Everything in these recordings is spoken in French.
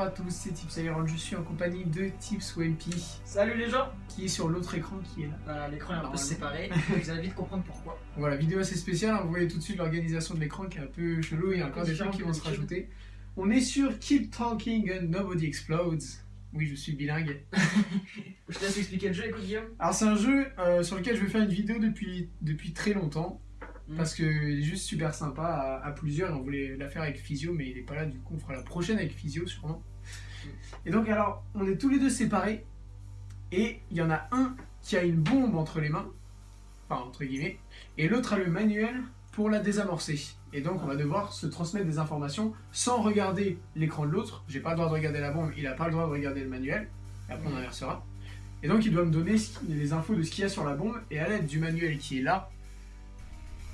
Bonjour à tous, c'est Tips Iron, je suis en compagnie de Tips Wimpy, Salut les gens qui est sur l'autre écran qui est là. Voilà, l'écran est un peu séparé, vous allez vite comprendre pourquoi. Voilà, vidéo assez spéciale, hein, vous voyez tout de suite l'organisation de l'écran qui est un peu chelou, il y a encore des trucs qui vont se rajouter. On est sur Keep Talking and Nobody Explodes. Oui, je suis bilingue. Je te laisse expliquer le jeu, écoute Guillaume. Alors c'est un jeu euh, sur lequel je vais faire une vidéo depuis, depuis très longtemps, Mm. parce qu'il est juste super sympa à, à plusieurs, et on voulait la faire avec Physio, mais il est pas là, du coup on fera la prochaine avec Physio sûrement. Et donc alors, on est tous les deux séparés, et il y en a un qui a une bombe entre les mains, enfin entre guillemets, et l'autre a le manuel pour la désamorcer. Et donc on va devoir se transmettre des informations sans regarder l'écran de l'autre. J'ai pas le droit de regarder la bombe, il a pas le droit de regarder le manuel, et après on inversera. Et donc il doit me donner les infos de ce qu'il y a sur la bombe, et à l'aide du manuel qui est là,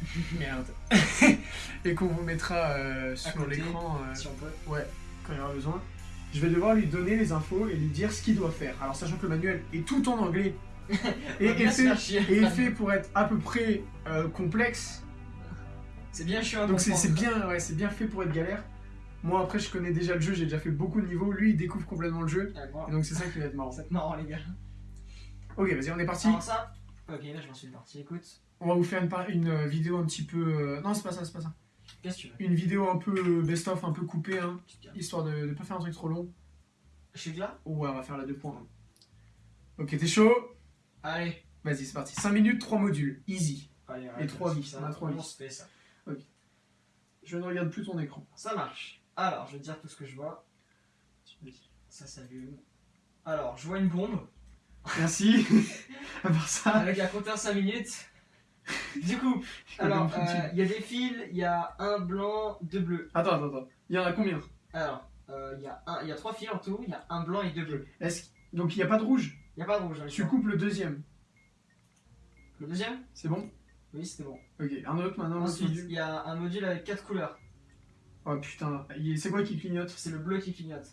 merde, et qu'on vous mettra euh, sur l'écran euh, Si on peut. ouais, quand il y aura besoin, je vais devoir lui donner les infos et lui dire ce qu'il doit faire. Alors sachant que le manuel est tout en anglais, et, est fait, faire chier. et est fait pour être à peu près euh, complexe, C'est bien chiant donc c'est bien, ouais, c'est bien fait pour être galère. Moi après je connais déjà le jeu, j'ai déjà fait beaucoup de niveaux, lui il découvre complètement le jeu, Ah, bon. et donc c'est ça qui va être marrant. C'est marrant les gars. Ok, vas-y, on est parti. Alors ça Ok, là je m'en suis parti, écoute. On va vous faire une euh, vidéo un petit peu. euh, Non, c'est pas ça, c'est pas ça. Qu'est-ce que tu veux? Une vidéo un peu euh, best-of, un peu coupée, hein, histoire de, de pas faire un truc trop long. Je suis là Ouais, on va faire la deux points. hein. Ok, t'es chaud? Allez. Vas-y, c'est parti. 5 minutes, 3 modules. Easy. Allez, Et trois vis, ça, on a trois on vis. se fait ça. Je ne regarde plus ton écran. Ça marche. Alors, je vais te dire tout ce que je vois. Ça s'allume. Alors, je vois une bombe Merci. à part ça. avec un compteur 5 minutes. Du coup, alors, euh, il y a des fils, il y a un blanc, deux bleus. Attends, attends, attends. Il y en a combien? Alors, euh, il y, a un- il y a trois fils en tout, il y a un blanc et deux bleus. Est-ce... Donc il n'y a pas de rouge? Il n'y a pas de rouge. dans Tu coupes le deuxième. Le deuxième? C'est bon? Oui, c'était bon. Ok, un autre maintenant. Ensuite, il y a un module avec quatre couleurs. Oh putain, c'est quoi qui clignote? C'est le bleu qui clignote.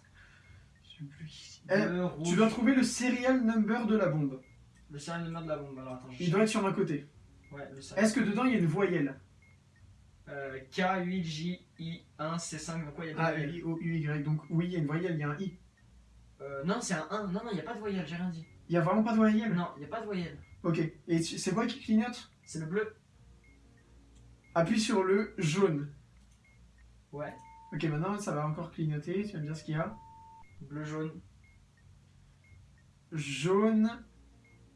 Eh, Bleu, rouge. Tu dois trouver le serial number de la bombe. Le serial number de la bombe. Alors attends, je Il doit être sur un côté. Ouais, le serial. Est-ce que dedans il y a une voyelle Euh, K, 8, J, I, 1, C5. Donc, quoi, il y a des A, voyelles. I, O, U, Y. Donc oui, il y a une voyelle, il y a un I. Euh, non, c'est un 1. Non, non, il n'y a pas de voyelle, j'ai rien dit. Il y a vraiment pas de voyelle? Non, il n'y a pas de voyelle. Ok. Et c'est quoi qui clignote? C'est le bleu. Appuie sur le jaune. Ouais. Ok, maintenant ça va encore clignoter. Tu vas me dire ce qu'il y a. Bleu, jaune. Jaune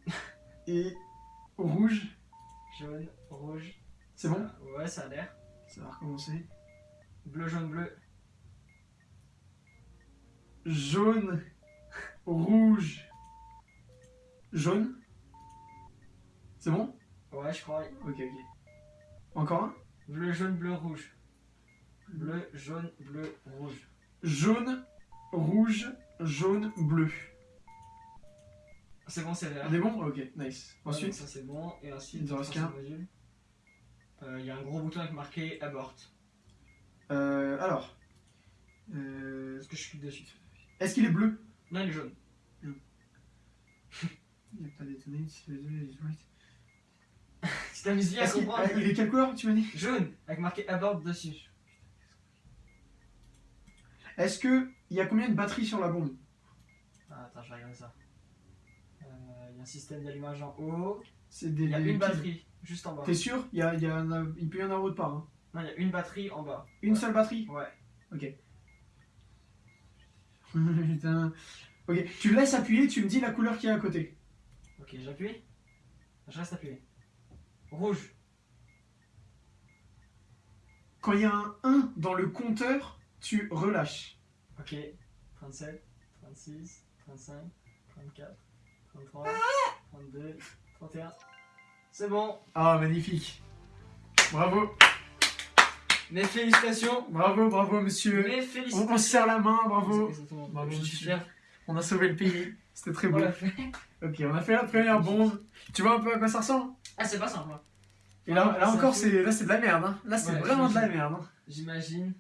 et rouge. Jaune, rouge. C'est bon? Ouais, ça a l'air. Ça va recommencer. Bleu, jaune, bleu. Jaune, rouge, jaune? C'est bon? Ouais, je crois. Ok, ok. Encore un? Bleu, jaune, bleu, rouge. Bleu, jaune, bleu, rouge. Jaune, rouge, jaune, bleu. C'est bon, c'est vert. On est bon? Ok, nice. Ouais, Ensuite ça c'est bon. Et ensuite, Il te reste qu'un. Euh, Il y a un gros bouton avec marqué abort. Euh, alors. Euh, Est-ce que je clique dessus? Est-ce qu'il est bleu? Non, il est jaune. Il n'y a pas d'étonné. si le deux is right. Si t'amuses bien à comprendre. ah, il est quelle couleur tu m'as dit? Jaune, avec marqué abort dessus. Est-ce que il y a combien de batteries sur la bombe? Ah, attends, je vais regarder ça. Il y a un système d'allumage en haut. C'est des. Il y a des- une batterie juste en bas. T'es sûr? Il, y a, il, y a un- il peut y en avoir autre part. hein. Non, il y a une batterie en bas. Une Ouais. seule batterie? Ouais. Putain. Ok, tu laisses appuyer, tu me dis la couleur qui est à côté. Ok, j'appuie. Je reste appuyé. Rouge. Quand il y a un 1 dans le compteur, tu relâches. Ok. 37, 36, 35, 34, 33, 32, 31. C'est bon. Ah, magnifique. Bravo, Mes félicitations. bravo, bravo, monsieur. Mes On, félicitations. on se serre la main, bravo. Exactement. Bravo, Je suis monsieur. fier. On a sauvé le pays. C'était très beau. Ok, on a fait la première bombe. Tu vois un peu à quoi ça ressemble? Ah, c'est pas simple. hein. Et là, là encore, c'est là c'est de la merde. hein. Là, c'est Ouais, vraiment de la merde. hein. J'imagine.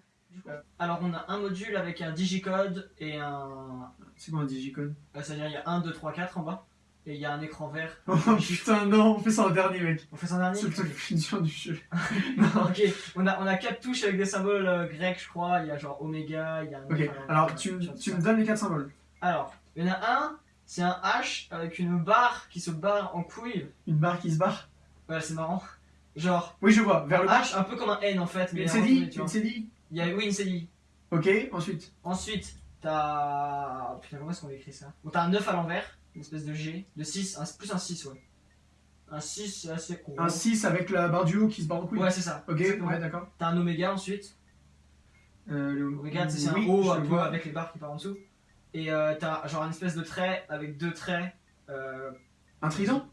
Alors, on a un module avec un digicode et un. C'est quoi un digicode? Euh, C'est-à-dire, il y a 1, 2, 3, 4 en bas. Et il y a un écran vert. Oh putain, non, on fait ça en dernier, mec. On fait ça en dernier C'est le truc le plus dur du jeu. Ok, on a, on a 4 touches avec des symboles euh, grecs, je crois. Il y a genre oméga, il y a un. Ok, alors tu, me- tu me donnes les quatre symboles. Alors, il y en a un, c'est un H avec une barre qui se barre en couille. Une barre qui se barre. Ouais, c'est marrant. Genre, Oui, je vois, vers le. H un peu comme un N en fait, mais Une CDI Une. CDI Il y a, oui, une CDI. Ok, ensuite. Ensuite, t'as. Putain, comment est-ce qu'on écrit ça? Bon, t'as un 9 à l'envers, une espèce de G, de 6, un, plus un 6, ouais. Un 6, c'est assez gros. Un 6 avec la barre du haut qui se barre en couille. Ouais, c'est ça. Ok, Exactement. ouais, d'accord. T'as un oméga ensuite. Euh, le... Oméga, c'est oui, un peu vois. avec les barres qui partent en dessous. Et euh, t'as genre une espèce de trait avec deux traits. Euh... Un trident?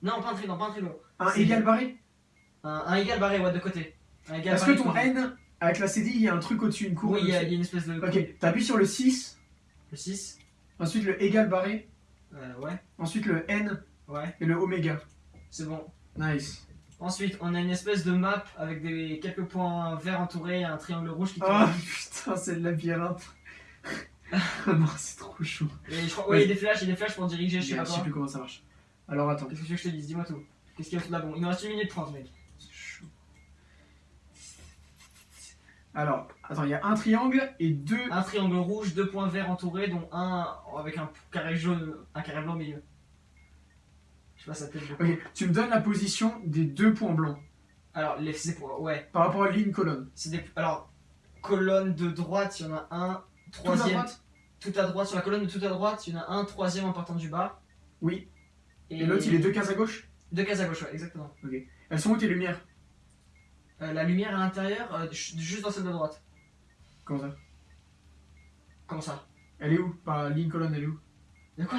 Non, pas un trident, pas un trident. Un égal barré? Un, un égal barré, ouais, de côté. Est-ce que ton. N, avec la CDI, il y a un truc au-dessus, une courbe Oui, il y, y a une espèce de. Ok, t'appuies sur le 6, Le 6. ensuite le égal barré, Euh, ouais, ensuite le N ouais, et le oméga. c'est bon. Nice. Ensuite, on a une espèce de map avec des quelques points verts entourés et un triangle rouge qui Oh tourne. putain, c'est le labyrinthe. oh non, c'est trop chaud. Et je crois, ouais, il y a des flashs, il y a des flashs pour diriger, je sais Je pas sais quoi. plus comment ça marche. Alors attends. Qu'est-ce que tu veux que je te dise? Dis-moi tout. Qu'est-ce qu'il y a tout là Bon, il nous reste 1 minute 30, mec. C'est chaud. Alors, attends, il y a un triangle et deux. Un triangle rouge, deux points verts entourés, dont un avec un carré jaune, un carré blanc au milieu. Je sais pas, ça peut être beaucoup. Ok, tu me donnes la position des deux points blancs Alors, les, pour, ouais, par rapport à ligne colonne. c'est des. Alors, colonne de droite, il y en a un. Tout à Troisième. droite Tout à droite, sur la colonne de tout à droite, il y en a un. Troisième en partant du bas. Oui. Et, l'autre, il est deux cases à gauche? Deux cases à gauche, ouais, exactement. Elles sont où tes lumières? Euh, la lumière à l'intérieur, euh, ju- juste dans celle de droite. Comment ça? Comment ça? Elle est où? Par ligne colonne, elle est où? De quoi?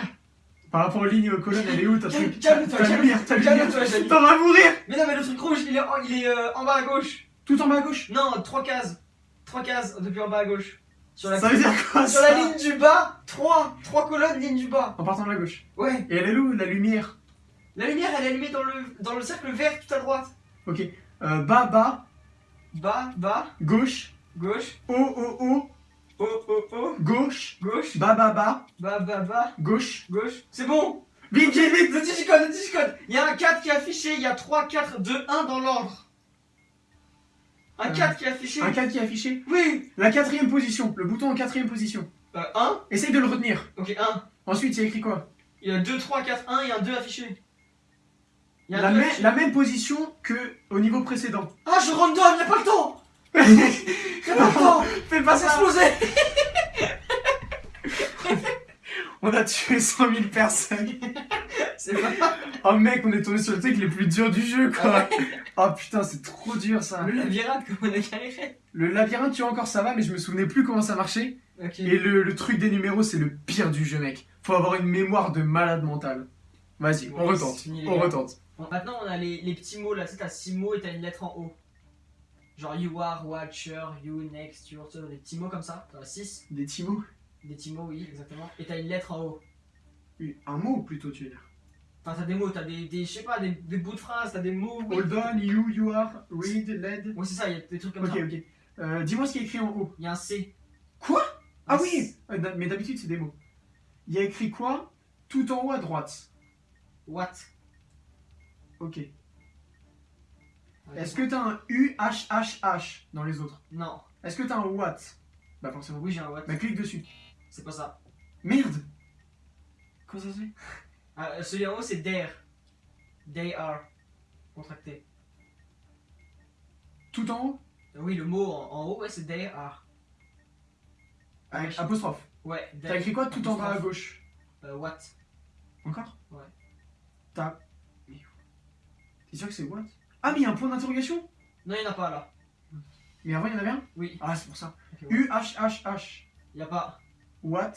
Par rapport aux lignes colonnes, elle est où? Ta truc calme-toi, calme-toi, Jamy. T'en vas mourir Mais non, mais le truc rouge, il est en, il est, euh, en bas à gauche. Tout en bas à gauche? Non, trois cases. Trois cases depuis en bas à gauche. Sur la, Ça veut dire quoi sur ça? la ligne du bas, trois. Trois colonnes, ligne du bas. En partant de la gauche? Ouais. Et elle est où la lumière? La lumière, elle est allumée dans le, dans le cercle vert tout à droite. Ok. Euh, bas, bas, Bas, bas, gauche, gauche, haut, haut, haut, haut, haut, haut, gauche, gauche, bas, bas, bas, bas, gauche. gauche. C'est bon. Vite, vite, vite Le digicode, le digicode. Il y a un 4 qui est affiché, il y a 3, 4, 2, 1 dans l'ordre. Un Euh, 4 qui est affiché. Un 4 qui est affiché. Oui. La quatrième position, le bouton en quatrième position. Euh, 1. Essaye de le retenir. Ok, 1. Ensuite, il y a écrit quoi? Il y a 2, 3, 4, 1 et un 2 affiché. Il y a un la, 2 même- affiché. la même position que au niveau précédent. Ah, je random, il a pas le temps. Temps. Fais pas s'exploser. On a tué 100 000 personnes. C'est pas Oh mec, on est tombé sur le truc les plus durs du jeu quoi. Oh putain, c'est trop dur ça. le labyrinthe comme on a galéré. Le labyrinthe, tu vois encore ça va, mais je me souvenais plus comment ça marchait. Et le, le truc des numéros, c'est le pire du jeu, mec. Faut avoir une mémoire de malade mental. Vas-y, on Ouais, retente. c'est On retente. Bon, maintenant, on a les, les petits mots là. Tu sais, t'as 6 mots et t'as une lettre en haut. Genre you are, watcher, you, next, your, des petits mots comme ça. T'en as 6. Des petits mots Des petits mots, oui, exactement. Et t'as une lettre en haut. Oui, Un mot plutôt, tu veux dire. Enfin, t'as des mots, t'as des, des je sais pas, des, des bouts de phrases, t'as des mots. oui. Hold on, you, you are, read, led. Ouais, c'est ça, il y a des trucs comme Ok, ça. ok. Euh, Dis-moi ce qui est écrit en haut. Il y a un C. Quoi? Ah Un oui. Euh, Mais d'habitude, c'est des mots. Il y a écrit quoi? Tout en haut à droite. What? Ok. Est-ce que t'as un U, H, H, H dans les autres? Non. Est-ce que t'as un what? Bah forcément. Oui, j'ai un what. Bah clique dessus. C'est pas ça. Merde Comment ça se fait? Ah, euh, celui en haut, c'est there. They are. Contracté. Tout en haut? Euh, Oui, le mot en, en haut, ouais, c'est they are. Avec Ouais. apostrophe. Ouais, T'as écrit quoi tout en bas à gauche? Euh, what Encore? Ouais. T'as. Mais- T'es sûr que c'est what? Ah, mais il y a un point d'interrogation? Non, il n'y en a pas là. Mais avant, il y en avait un? Oui. Ah, c'est pour ça. Ok, ouais. U, H, H, H. Il n'y a pas. What?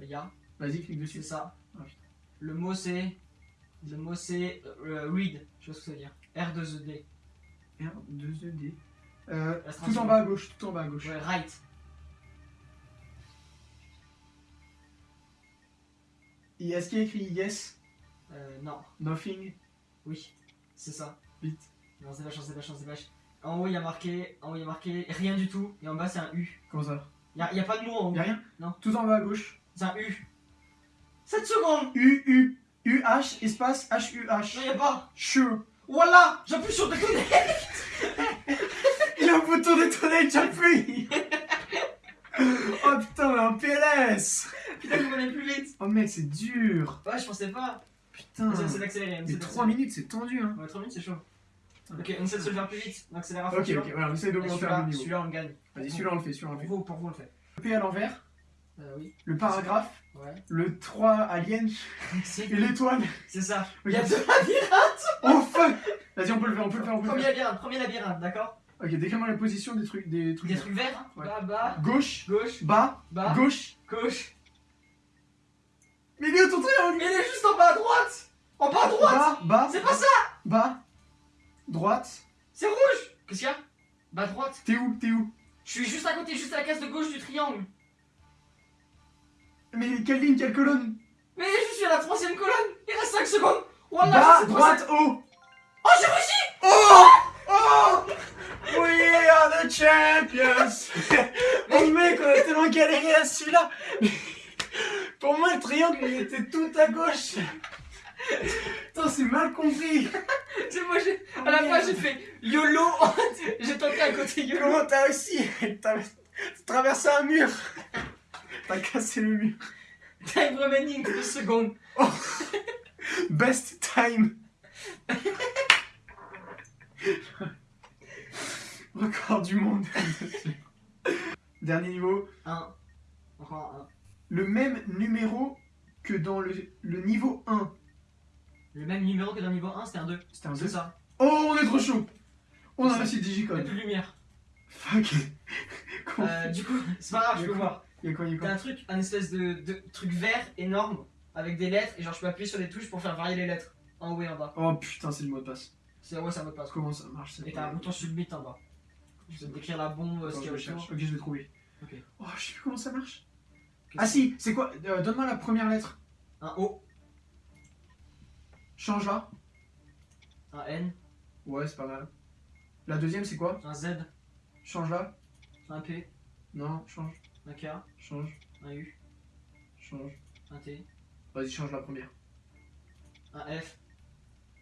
Il y a. Vas-y, clique C'est dessus. ça. Ah. Le mot c'est. Le mot c'est. euh, read. Je sais pas ce que ça veut dire. R2ED. R, 2 E. Euh, tout en bas à gauche, tout en bas à gauche. Ouais, right. Est-ce qu'il y a écrit yes, Euh, non. nothing, Oui. C'est ça. vite Non, c'est vache, c'est vache, c'est vache. En haut, il y a marqué. En haut, il y a marqué rien du tout. Et en bas, c'est un U. Comment ça? Il n'y a, y a pas de mot en haut. Y'a rien? Non. Tout en bas à gauche. C'est un U. 7 secondes U, U. UH espace Non, HUH. y'a pas. Sure. Voilà J'appuie sur déconner Il a un bouton détonné, j'appuie Oh putain, un PLS Putain, vous allez plus vite Oh mec, c'est dur Ouais, je pensais pas. Putain essaie d'accélérer. Les 3 d'accélérer. minutes, c'est tendu, hein Ouais, 3 minutes, c'est chaud. Ok, on essaie de se le faire plus vite. On accélère à fond. Ok, ok, voilà, on essaie d'augmenter un niveau. celui-là, on le gagne. Vas-y, celui-là, on le fait, celui-là, on le Pour fait. vous, pour vous, on le fait. Le P à l'envers, Euh, oui. le paragraphe, Ouais. le 3 alien C'est et l'étoile. c'est ça. Il y a deux labyrinthes. Oh fuck Vas-y, on peut le faire, on peut le faire, on peut le Premier labyrinthe, premier labyrinthe, d'accord Ok, décris-moi la position des trucs. Des trucs. Des trucs verts. Ouais. Bas, bas, Gauche, gauche, bas, bas, gauche. gauche. Milieu, ton triangle Il est juste en bas à droite En bas à droite Bas, bas, C'est pas ça bas, droite. C'est rouge! Qu'est-ce qu'il y a? Bas à droite. T'es où? T'es où? Je suis juste à côté, juste à la case de gauche du triangle. Mais quelle ligne, quelle colonne? Mais je suis à la troisième colonne. Il reste 5 secondes. Voilà, droite, haut. Oh, j'ai réussi! Oh! Oh! We are the champions. Oh mec, on a tellement galéré à celui-là. Pour moi, le triangle, il était tout à gauche Putain, c'est mal compris. Moi. À la fois, j'ai fait YOLO J'ai tenté à côté YOLO. Comment t'as réussi? T'as traversé un mur. T'as cassé le mur. Time remaining 2 secondes. Best time. Record du monde. Dernier niveau, 1. Encore un. le même numéro que dans le, le niveau 1. Le même numéro que dans le niveau 1, c'était un 2. C'était un C'est 2 ça. Oh, on est trop chaud On a réussi le Il n'y a digicode. plus de lumière. Fuck. Euh, du coup, c'est pas grave, je peux voir. Il y a quoi, il y a T'as quoi un truc, un espèce de, de truc vert énorme avec des lettres et genre je peux appuyer sur les touches pour faire varier les lettres en haut et en bas. Oh putain, c'est le mot de passe. C'est ouais, ça mot de passe. Comment ça marche Et t'as un bouton submit en bas. Je vais décrire la bombe, ce qu'il y a autour. Ok, je l'ai trouvé. Ok. Oh, je sais plus comment ça marche. Ah si, c'est quoi Euh, Donne-moi la première lettre. c'est Un O, Change là. un N, Ouais, c'est pas mal. La deuxième, c'est quoi? Un Z, Change là. un P, Non, change, un K, change, un U, change. un T, Vas-y, change la première. un F.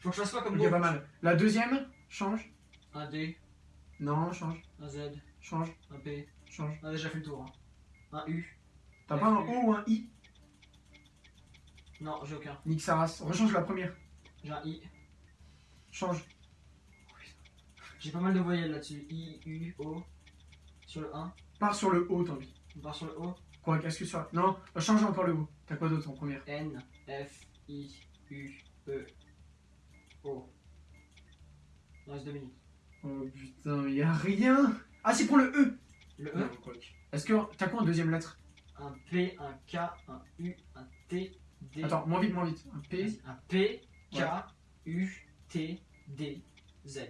Faut que je fasse quoi comme Ok, pas mal. La deuxième, change. Un D, Non, change, un Z, change, un P. change. On a déjà fait le tour. hein. Un U. T'as pas un O ou un I? Non, j'ai aucun. Nick Saras. Rechange la première. J'ai un I. Change. J'ai pas mal de voyelles là-dessus. I, U, O. Sur le 1. Pars sur le O, tant pis. On part sur le O. Quoi, qu'est-ce que sur Non, change encore le O. T'as quoi d'autre en première? N, F, I, U, E, O. Il reste 2 minutes. Oh putain, y a rien Ah si, prends le E Le E? Est-ce que. T'as quoi en deuxième lettre? Un P, un K, un U, un T, D. Attends, moins vite, moins vite. Un P. Un P, K, Ouais. U, T, D, Z.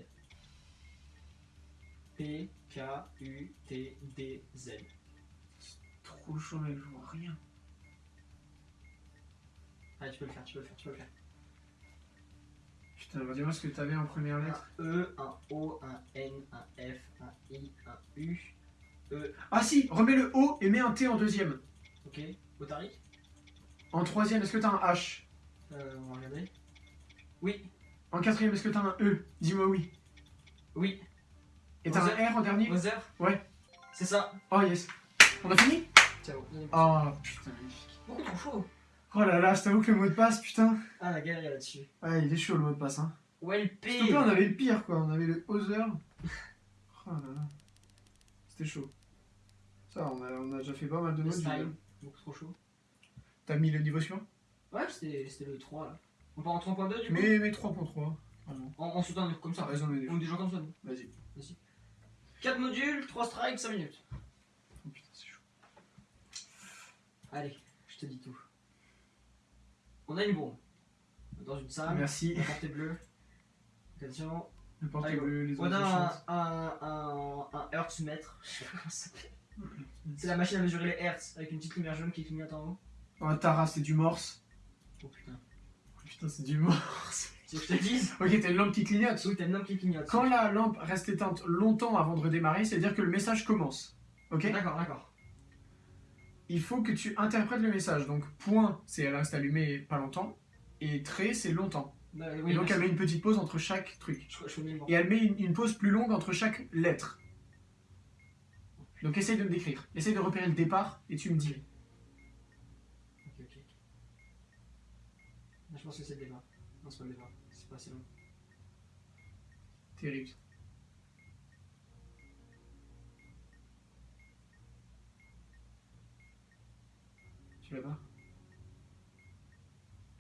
P, K, U, T, D, Z. Trop chaud, mec, je vois rien. Allez, tu peux le faire, tu peux le faire, tu peux le faire. Putain, dis-moi ce que t'avais en première lettre. Un E, un O, un N, un F, un I, un U. Ah si, remets le O et mets un T en deuxième. Ok, Otari? En troisième, est-ce que t'as un H? Euh, On va regarder. Oui, En quatrième, est-ce que t'as un E? Dis-moi oui. oui. Et t'as un R en dernier? Mother Ouais. C'est ça. Oh yes. On a fini? Ciao. Oh putain, magnifique. Beaucoup trop chaud. Oh là là, je t'avoue que le mot de passe, putain. Ah, la galère là-dessus. Ouais, il est chaud le mot de passe, hein. Well P. S'il te plaît, on avait le pire, quoi. On avait le Other. Oh là là. C'était chaud. Ça, on a, on a déjà fait pas mal de time. Beaucoup trop chaud. T'as mis le niveau suivant? Ouais, c'était c'était le 3 là. On part en 3.2 du coup Mais, mais 3.3. Vraiment. En, en sautant comme Ça a les On est des gens comme ça. nous. Vas-y. 4 modules, 3 strikes, 5 minutes. Oh putain, c'est chaud. Allez, je te dis tout. On a une bombe. Dans une salle. Merci. La portée bleue. Attention. Le porte Allez, bleu, les On autres a chantent. un, un, un, un hertzmètre. Je sais pas comment ça s'appelle. C'est la machine à mesurer les hertz avec une petite lumière jaune qui clignote en haut. Oh, Tara, c'est du morse. Oh putain. Putain, c'est du morse. Tu veux que je te dise ok, t'as une lampe qui clignote. Oui, t'as une lampe qui clignote. Quand la lampe reste éteinte longtemps avant de redémarrer, c'est-à-dire que le message commence. Ok D'accord, d'accord. Il faut que tu interprètes le message. Donc, point, c'est elle reste allumée pas longtemps. Et trait, c'est longtemps. Bah, et donc merci. elle met une petite pause entre chaque truc. Je, je Et elle met une, une pause plus longue entre chaque lettre. Donc essaye de me décrire. Essaye de repérer le départ et tu me dis. Ok, ok. Là, je pense que c'est le départ. Non, c'est pas le départ. C'est pas assez long. Terrible. Tu l'as pas?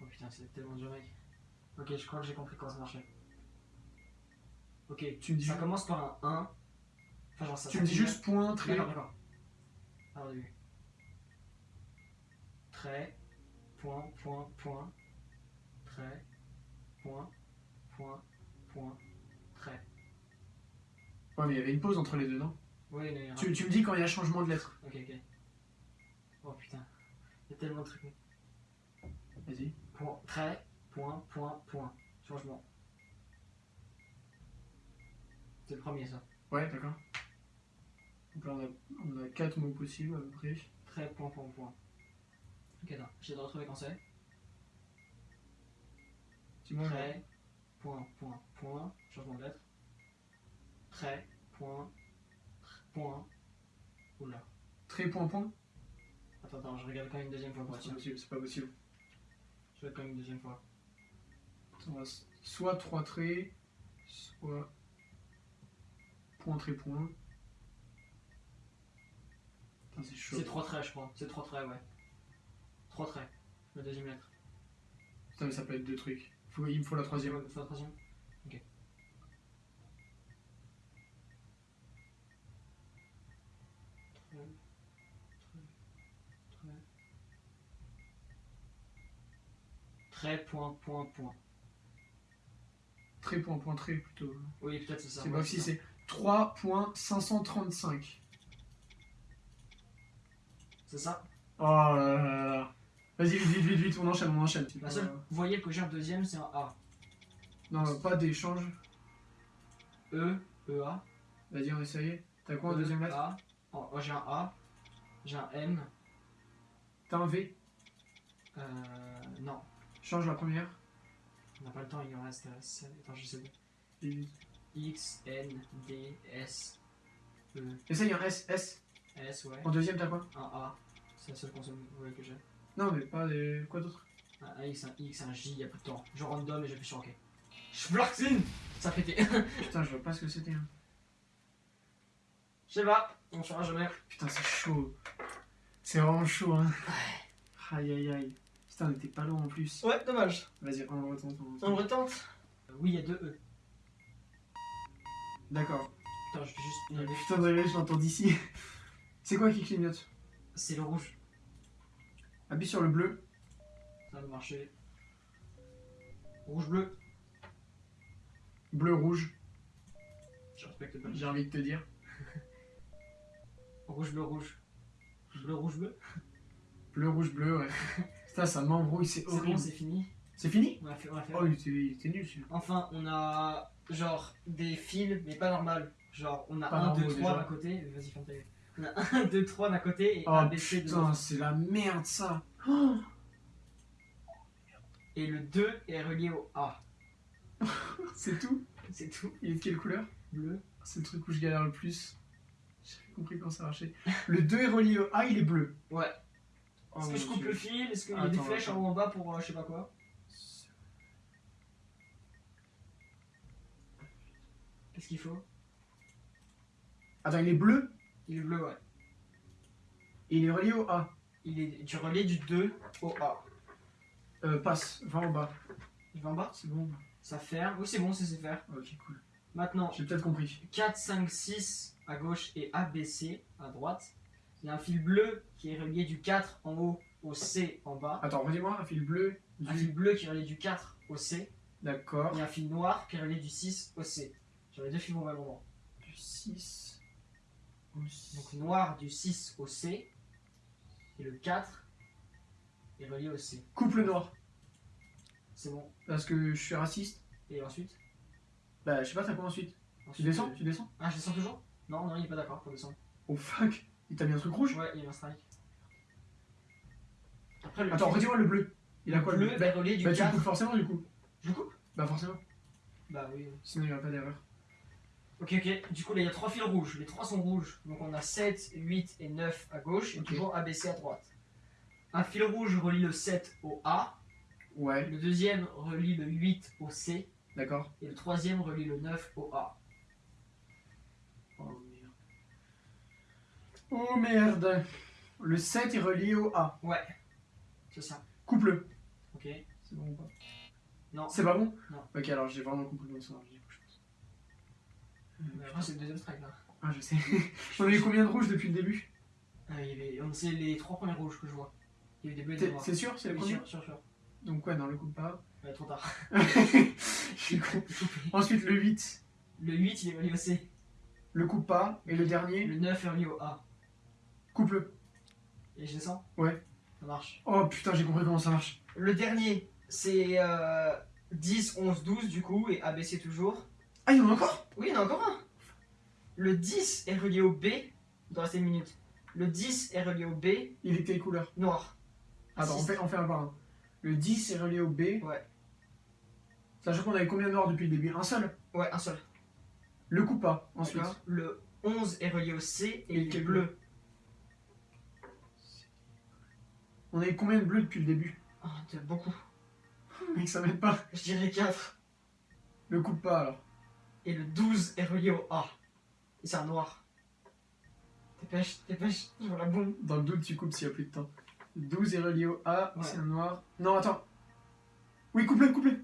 Oh putain, c'est tellement dur, mec. Ok, je crois que j'ai compris comment ça marchait. Ok, Tu me dis, ça commence par un 1. Enfin, genre ça. tu me dis juste point, trait. D'accord, d'accord. Alors, début. Trait, point, point, point. Trait, point, point, point, trait. Ouais, mais il y avait une pause entre les deux, non? Oui, mais. tu, tu me dis quand il y a changement de lettre. Ok, ok. Oh putain. Il y a tellement de trucs. Vas-y. Point, trait, point, point, point. Changement. C'est le premier, ça. Ouais, d'accord. Donc là, on a, on a quatre mots possibles à peu près. Trait, point, point, point. Ok, attends. J'essaie de retrouver quand c'est. Dis-moi. Trait, point, point, point. Changement de lettre. Trait, point, point. Oula. Trait, point, point Attends, attends, je regarde quand même une deuxième fois C'est pas possible, c'est pas possible. Je regarde quand même une deuxième fois. Soit trois traits, soit point, trait, point. C'est chaud. C'est trois traits, je crois. C'est trois traits, ouais. Trois traits. La deuxième lettre. Putain, mais ça peut être deux trucs. Faut- il me faut la troisième. Faut la troisième. Ok. Trait, point, point, point. Trait, point, point, trait plutôt. Oui, peut-être c'est ça. C'est ouais, si c'est 3.535. C'est ça? Oh là là là là. Vas-y, vite, vite, vite, vite, on enchaîne, on enchaîne. La seule voyelle que j'ai en deuxième, c'est un A. Non, pas d'échange. E, E, A. Vas-y, on essaye. T'as quoi en E, deuxième lettre A. Oh, oh, j'ai un A. J'ai un M. T'as un V Euh. Non. Change la première. On n'a pas le temps, il en reste. euh. Attends, je sais pas. X, N, D, S, E, Essaye un S, S. S, ouais. En deuxième, t'as quoi Un A. C'est la seule console que j'ai. Non, mais pas des. Quoi d'autre? Un X, un X, un J, il y a plus de temps. Je random et j'appuie sur OK. Schwartzin Ça a pété. Putain, je vois pas ce que c'était. hein. Je sais pas, on saura jamais. Putain, c'est chaud. C'est vraiment chaud, hein. Aïe, aïe, aïe. Putain, on était pas loin en plus. Ouais, dommage. Vas-y, on retente. on retente. On retente. Euh, Oui, il y a deux E. D'accord. Putain, je fais juste une. Putain, d'ailleurs, je l'entends d'ici. C'est quoi qui clignote? C'est le rouge. Appuie sur le bleu. Ça va marcher. Rouge, bleu. Bleu, rouge, Je respecte pas. j'ai envie de te dire. Rouge, bleu, rouge. Bleu, rouge, bleu. Bleu, rouge, bleu, ouais. Putain, ça m'embrouille, c'est C'est bon, horrible. c'est fini. C'est fini? On a fait, on a fait. Oh, il était, nul celui-là. Enfin, on a genre des fils, mais pas normal. Genre, on a Pas 1, normaux, 2, 3 déjà. d'un côté. Vas-y, ferme ta gueule. On a 1, 2, 3 d'un côté et Oh A, B, C de putain, l'autre. c'est la merde ça. Et le 2 est relié au A. C'est tout? C'est tout. Il est de quelle couleur? Bleu. C'est le truc où je galère le plus. J'ai compris comment ça marchait. Le 2 est relié au A, il est bleu. Ouais. Oh, Est-ce que je coupe Dieu. le fil? Est-ce qu'il y a des flèches en haut en bas pour euh, je sais pas quoi? Qu'est-ce qu'il faut? Attends, il est bleu? Il est bleu, ouais. il est relié au A. Il est du relais du 2 au A. Euh, passe, va en bas. Il va en bas C'est bon Ça ferme. Oui, c'est bon, c'est c'est faire. Ok, cool. Maintenant, J'ai peut-être compris. 4, 5, 6 à gauche et ABC à droite. Il y a un fil bleu qui est relié du 4 en haut au C en bas. Attends, redis-moi, un fil bleu. Un Du... fil bleu qui est relié du 4 au C. D'accord. Et un fil noir qui est relié du 6 au C. Sur les deux fils au même moment. Du 6 au 6. Donc noir du 6 au C. Et le 4 est relié au C. Couple noir. C'est bon. Parce que je suis raciste. Et ensuite, Bah, je sais pas, t'as quoi ensuite? Tu descends? euh, Tu descends? Ah, je descends toujours? Non, non, il est pas d'accord pour descendre. Oh fuck Il t'a mis un truc rouge? Ouais, il y a un strike. Après, le Attends, redis-moi le bleu. Il a quoi bleu le est relié du Bah tu 4. coupes forcément du coup. Je coupe? Bah forcément. Bah oui. Sinon il n'y aura pas d'erreur. Ok, ok. Du coup, là, il y a trois fils rouges. Les trois sont rouges. Donc, on a 7, 8 et 9 à gauche. Et Ok. toujours ABC à droite. Un fil rouge relie le 7 au A. Ouais, Le deuxième relie le 8 au C. d'accord. Et le troisième relie le 9 au A. Oh merde. Oh merde. Le 7 est relié au A. Ouais. C'est ça. Coupe-le. Ok. C'est bon ou pas? Non. C'est pas bon? Non. Ok, alors j'ai vraiment compris du coup, je pense. Après, c'est le deuxième strike là. Ah, je sais. On a eu combien de rouges depuis le début? Ah, il y avait... C'est les trois premiers rouges que je vois. Il y a eu des bleus et des. C'est sûr? C'est le Oui, premier? sûr, sûr, sûr. Donc quoi, non, le coupe pas? Ouais, trop tard. je suis con. Ensuite, le 8, Le 8, il est relié au C. le coupe pas. Et le dernier, Le 9 est relié au A. coupe-le. Et je descends? Ouais. Ça marche. Oh putain, j'ai compris comment ça marche. Le dernier, c'est euh, 10, 11, 12 du coup, et ABC toujours. Ah, il y en a encore? Oui, il y en a encore un. Le 10 est relié au B. Il doit rester une minute. Le 10 est relié au B, Il est quelle couleur? Noir. Attends, on fait, on fait un par un. Le 10 est relié au B. Ouais. Sachant qu'on avait combien de noirs depuis le début? Un seul? Ouais, un seul. Le coupe pas, ensuite. Le 11 est relié au C et Et il est bleu. On avait combien de bleus depuis le début? Ah, t'as beaucoup. Mec, ça m'aide pas. Je dirais 4. Le coupe pas alors. Et le 12 est relié au A. Et c'est un noir. Dépêche, dépêche, je vois la bombe. Dans le doute, tu coupes s'il y a plus de temps. 12 est relié au A, Ouais. c'est un noir. Non, attends. Oui, coupe-le, coupe-le.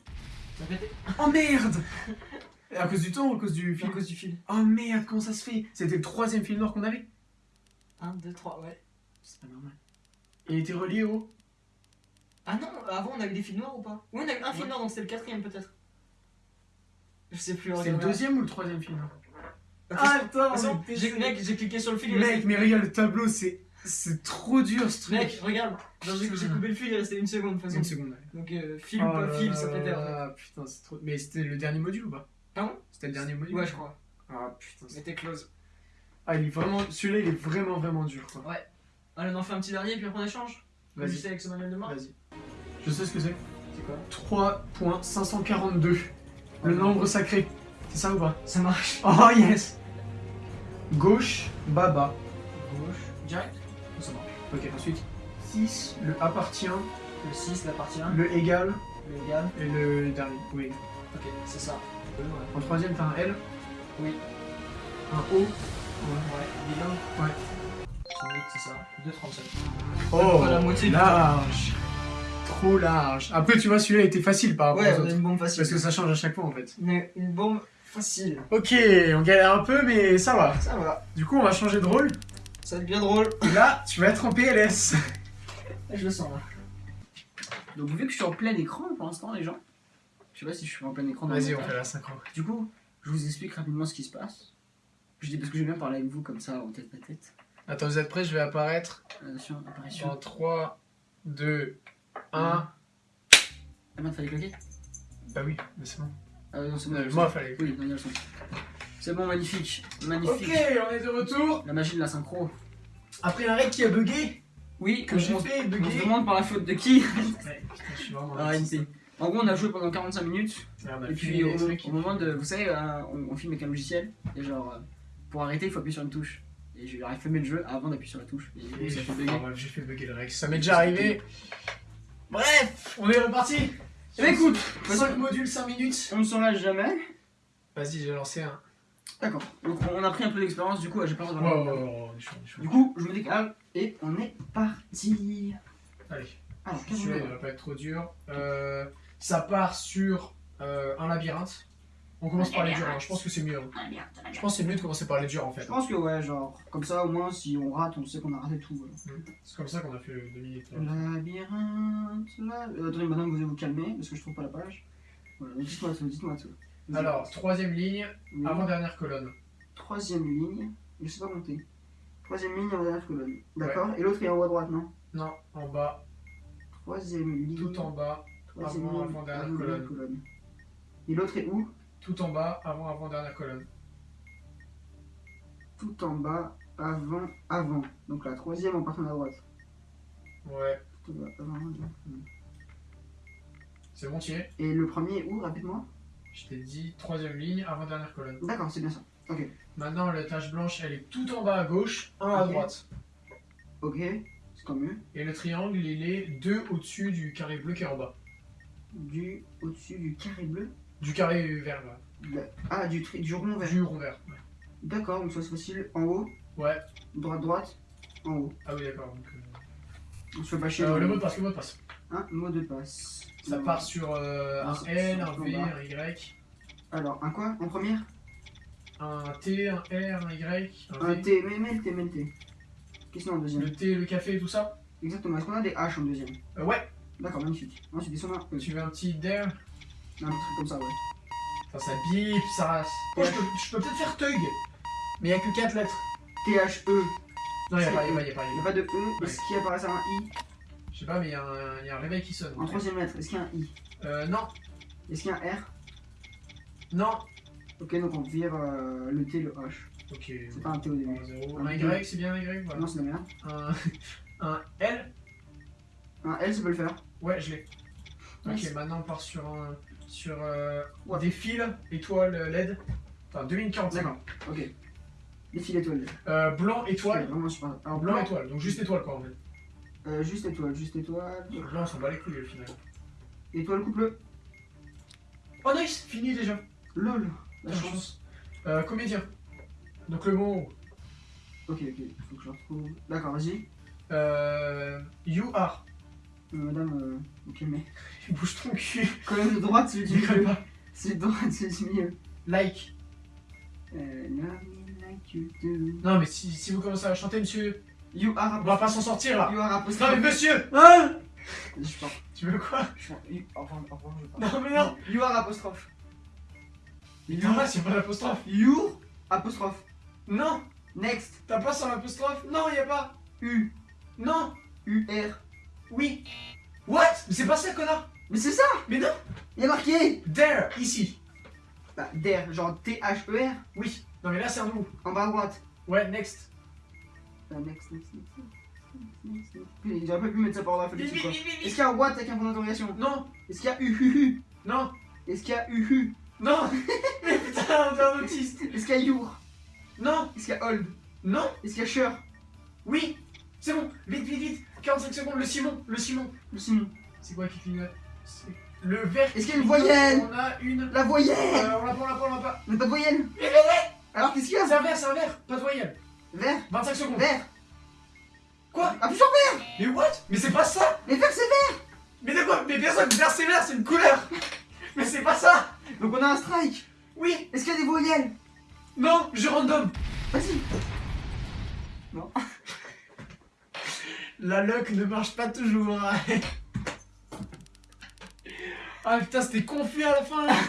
A Oh merde À cause du temps ou à cause du À film cause du fil. Oh merde, comment ça se fait? C'était le troisième film noir qu'on avait 1, 2, 3, ouais. C'est pas normal. Il était relié au. Ah non, avant on avait des fils noirs ou pas? Oui, on avait un fil noir, donc c'était le quatrième peut-être. Je sais plus. C'est le deuxième ou le troisième film Ok, Ah, façon, mec, j'ai cliqué sur le fil. il Mec, mais regarde le tableau, c'est. C'est trop dur ce truc. Mec, regarde, j'ai coupé le fil, il restait une seconde de toute Une façon. seconde. ouais. Donc euh, fil Oh ou pas là fil, ça fait. là, Putain, c'est trop. Mais c'était le dernier module ou pas? Pardon? C'était le dernier module? Ouais, je crois. Ah putain. t'es close. Ah, il est vraiment. Celui-là, il est vraiment, vraiment dur quoi. Allez, on en fait un petit dernier, puis après on échange. Vas-y. avec ce manuel de marque. Vas-y. Je sais ce que c'est. C'est quoi? 3.542. Le nombre sacré. C'est ça ou pas Ça marche. Oh yes Gauche, bas, bas. Gauche, direct. Ça marche. Ok, ensuite 6, le appartient, Le 6, la partie 1, le égal le égal. et le dernier. Oui. Ok, c'est ça. Ouais. En troisième, t'as un L, Oui. un O. Ouais, bilan. Ouais. C'est ça. 2,37. Oh, la moitié large Trop large. Après, tu vois, celui-là était facile par rapport Ouais, aux on a autres. une bombe facile. Parce que ça change à chaque fois en fait. Une, une bombe facile. Ok, on galère un peu, mais ça va. Ça va. Du coup, on va changer de rôle. Ça va être bien drôle. Et là, tu vas être en PLS. Je le sens là. Donc vu que je suis en plein écran pour l'instant les gens, je sais pas si je suis en plein écran. dans le Vas-y, on fait la synchro. Du coup, je vous explique rapidement ce qui se passe. Je dis parce que j'aime bien parler avec vous comme ça en tête à tête. Attends, vous êtes prêts? Je vais apparaître Attention, apparition. dans 3, 2, 1. Ah merde, fallait claquer Bah oui, mais c'est bon. Ah non, c'est bon. Euh, moi, fallait. Oui, non, il y a le son. C'est bon, magnifique. Magnifique. Ok, on est de retour. La magie de la synchro. Après un rec qui a bugué, Oui, que j'ai on, fait on se demande par la faute de qui Ouais, putain, je suis vraiment Ah. En gros, on a joué pendant 45 minutes. Merde, on a Et puis au, moment de. Vous savez, euh, on, on filme avec un logiciel. Et genre, euh, pour arrêter, il faut appuyer sur une touche. Et j'aurais filmé le jeu avant d'appuyer sur la touche. Et j'ai fait fait, bugger. ah, le rec. Ça m'est déjà arrivé. Bref, on est reparti. Eh ben, écoute, 5 modules, 5 minutes. On ne s'en lâche jamais. Vas-y, j'ai lancé un. D'accord. Donc on a pris un peu d'expérience, du coup, j'ai pas besoin de- on est chaud. Du coup, je me décale et on est parti. Allez, Alors, qu'est-ce va pas être trop dur. Euh, ça part sur euh, un labyrinthe. On commence par les durs, hein. je pense que c'est mieux. hein. Je pense que c'est mieux de commencer par les durs en fait. Je pense que ouais, genre, comme ça au moins, si on rate, on sait qu'on a raté tout. voilà. C'est comme ça qu'on a fait le 2 minutes. Labyrinthe, là. Euh, attendez, madame, vous allez vous calmer parce que je trouve pas la page. Voilà, dites-moi tout, dites-moi tout. Alors, troisième ligne, Oui. avant-dernière colonne. troisième ligne, je sais pas compter. Troisième ligne, avant-dernière colonne. D'accord Et l'autre est en haut à droite, non? Non, en bas, Troisième ligne. tout en bas, troisième avant, ligne, avant-dernière avant-dernière colonne. Et l'autre est où? Tout en bas, avant, avant-dernière colonne. Tout en bas, avant, avant. Donc la troisième en partant à droite. Ouais, Tout en bas, avant, avant, avant. C'est bon, tu es. Et le premier est où, rapidement? Je t'ai dit troisième ligne, avant-dernière colonne. D'accord, c'est bien ça. Ok. Maintenant, la tache blanche, elle est tout en bas à gauche, un à Ok. droite. Ok, c'est tant mieux. Et le triangle, il est deux au-dessus du carré bleu qui est en bas. Du au-dessus du carré bleu. Du carré vert, là. De- Ah, du, tri... du rond vert. Du rond vert. Ouais. D'accord, donc ça c'est facile. En haut, Ouais. droite, droite, en haut. Ah oui, d'accord. donc, euh, On se fait pas chier. euh, dans le mot de passe, le mot de passe. Un mot de passe. Ça part sur euh, un L, un V, un Y, Alors, un quoi en première? Un T, un R, un Y, un Un V. T, mais, mais le T, mais le T. Qu'est-ce qu'on a en deuxième? Le T, le café et tout ça? Exactement, est-ce qu'on a des H en deuxième? Euh, Ouais. D'accord, magnifique. Ensuite, descend un E. Tu veux un petit there Un truc comme ça, ouais. Enfin, ça bip, ça race. Oh, je peux, je peux peut-être faire Tug Mais il n'y a que 4 lettres. T-H-E. Non, il n'y a pas, E. y a pas, il y a pas. Il y n'y a pas. de E. Est-ce qu'il apparaît ça un I Je sais pas, mais il y, a un- il y a un réveil qui sonne. En troisième lettre, est-ce qu'il y a un I Euh, non, Est-ce qu'il y a un R non. Ok, donc on vire euh, le T, le H. Ok. C'est pas un T au début. Un. Y, c'est bien un Y voilà. Non, c'est la merde. Un, un L Un L, ça peut le faire. Ouais, je l'ai. Ok, Nice. maintenant on part sur un. Sur euh, Ouais. des fils, étoile, LED. Enfin, 2045. D'accord, ok. Les fils étoiles. Euh, blanc, étoile. vraiment super. Alors, Blanc, étoile. Donc juste étoile quoi en fait. Euh, juste étoile, juste étoile. Blanc, on s'en bat les couilles au final. Étoile couple. Oh nice Fini déjà. LOL. La La chance. chance. Euh, comédien. Donc le mot. Ok, ok, faut que je le retrouve. D'accord, vas-y. Euh, you are. Euh, madame, euh, ok, mais. Bouge ton cul. Colonne de droite, celui du milieu. pas. Celui de droite, celui du milieu. Like. Euh, like you do. Non mais si, si vous commencez à chanter monsieur, You are on va pas s'en sortir là. You are Non mais monsieur Hein Je pars. Tu veux quoi Je pars. You- Au revoir, au revoir, je pars. Non mais non You are apostrophe. Mais pas, c'est pas l'apostrophe. You apostrophe. Non Next. T'as pas sur l'apostrophe Non, y a pas. U. Non U R. Oui. What? Mais c'est pas ça, connard. Mais c'est ça. Mais non. Il y a marqué. There, ici. Bah, der, genre T-H-E-R. Oui. Non mais là c'est un nous. En bas à droite. Ouais, next. Euh, next, next, next. next, next, next. Putain, J'aurais pas pu mettre ça par vite, Est-ce qu'il y a un what avec un point d'interrogation? Non. Est-ce qu'il y a U Non. Est-ce qu'il y a U Non. Mais putain, on est un autiste. Est-ce qu'il y a your? Non. Est-ce qu'il y a hold Non. Est-ce qu'il y a sure Oui. C'est bon. Vite, vite, vite 45 secondes, le Simon Le Simon. Le Simon. C'est quoi qui clignote C'est Le vert Est-ce qu'il y a une voyelle On a une... La voyelle Euh, on l'a pas, on l'a pas, on l'a pas. On n'a pas de voyelle Vite, vite, vite Alors qu'est-ce qu'il y C'est a un vert, c'est un vert Pas de voyelle. Vert. 25 secondes. Vert. Quoi Appuie sur vert Mais what? Mais c'est pas ça. Mais vert c'est vert. Mais de quoi? Mais sûr, vert c'est vert, c'est une couleur. Mais c'est pas ça. Donc on a un strike. Oui. Est-ce qu'il y a des voyelles? Non Je random. Vas-y La luck ne marche pas toujours. ah putain, c'était confus à la fin là.